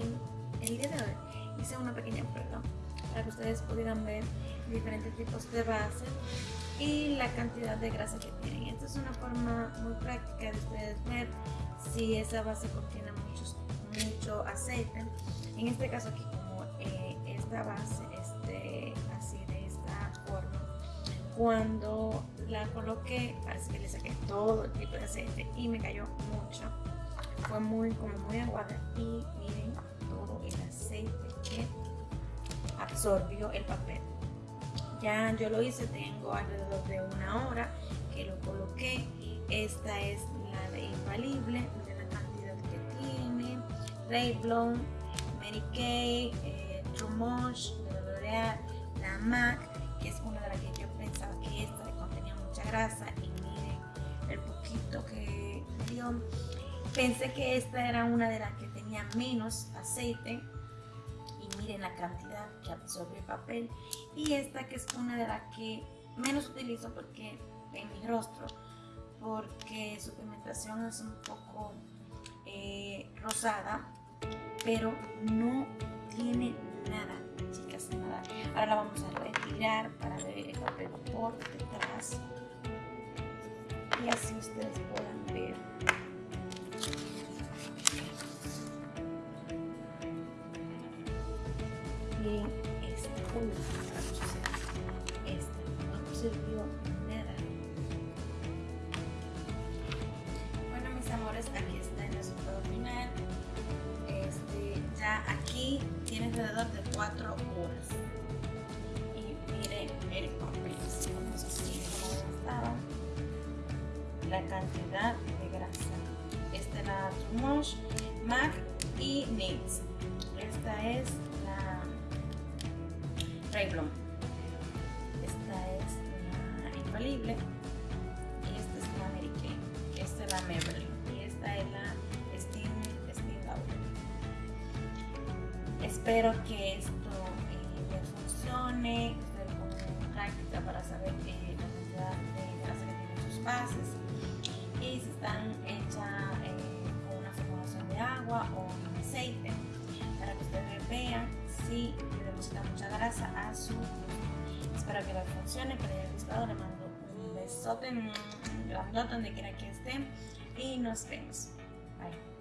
el día de hoy hice una pequeña prueba para que ustedes pudieran ver diferentes tipos de base y la cantidad de grasa que tienen. Esta es una forma muy práctica de ustedes ver si esa base contiene mucho aceite. En este caso aquí como eh, esta base este, así de esta forma, cuando la coloqué parece que le saqué todo el tipo de aceite y me cayó mucho. Fue muy como muy aguada y miren absorbió el papel. Ya yo lo hice, tengo alrededor de una hora que lo coloqué. Esta es la de infalible, de la cantidad que tiene. Revlon, Mary Kay, eh, Trumosh, de L'Oreal, la MAC, que es una de las que yo pensaba que esta contenía mucha grasa. Y miren el poquito que dio. Pensé que esta era una de las que tenía menos aceite miren la cantidad que absorbe el papel. Y esta que es una de las que menos utilizo porque en mi rostro porque su pigmentación es un poco eh, rosada pero no tiene nada chicas nada. Ahora la vamos a retirar para ver el papel por detrás. Y así ustedes puedan ver bien esta no sirvió nada. Bueno mis amores aquí está el resultado final. Este, ya aquí tiene alrededor de 4 horas. Y miren el papel. La cantidad de grasa. Esta es la Trumosh, MAC y NYX esta es Revlon. Esta es la infalible y esta es la Mary Kay. Esta es la Maybelline y esta es la Steam, Steam Espero que esto eh, les funcione, ustedes como práctica para saber eh, la cantidad de grasa que tienen sus bases a su Espero que les funcione, que les haya gustado. Le mando un besote, un grandote donde quiera que estén y nos vemos. Bye.